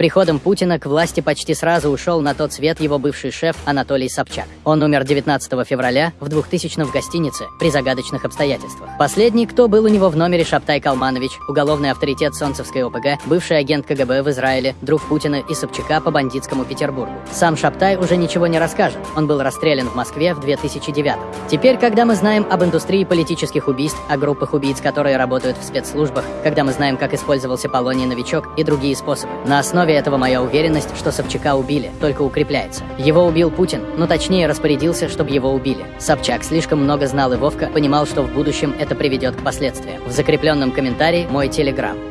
приходом Путина к власти почти сразу ушел на тот свет его бывший шеф Анатолий Собчак. Он умер 19 февраля в 2000 в гостинице при загадочных обстоятельствах. Последний, кто был у него в номере Шаптай Калманович, уголовный авторитет Солнцевской ОПГ, бывший агент КГБ в Израиле, друг Путина и Собчака по бандитскому Петербургу. Сам Шаптай уже ничего не расскажет. Он был расстрелян в Москве в 2009 Теперь, когда мы знаем об индустрии политических убийств, о группах убийц, которые работают в спецслужбах, когда мы знаем, как использовался Полоний Новичок и другие способы, на основе этого моя уверенность, что Собчака убили, только укрепляется. Его убил Путин, но точнее распорядился, чтобы его убили. Собчак слишком много знал и Вовка понимал, что в будущем это приведет к последствиям. В закрепленном комментарии мой телеграм.